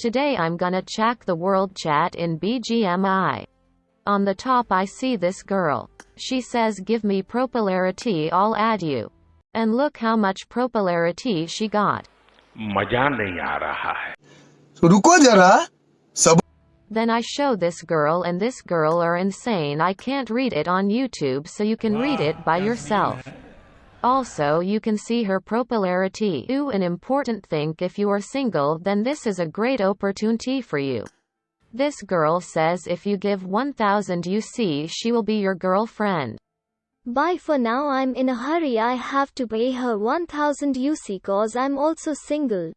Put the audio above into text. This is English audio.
Today I'm gonna check the world chat in BGMI. On the top I see this girl. She says give me propolarity I'll add you. And look how much propolarity she got. Then I show this girl and this girl are insane I can't read it on YouTube so you can read it by yourself. Also you can see her popularity. Ooh an important thing if you are single then this is a great opportunity for you. This girl says if you give 1000 UC she will be your girlfriend. Bye for now I'm in a hurry I have to pay her 1000 UC cause I'm also single.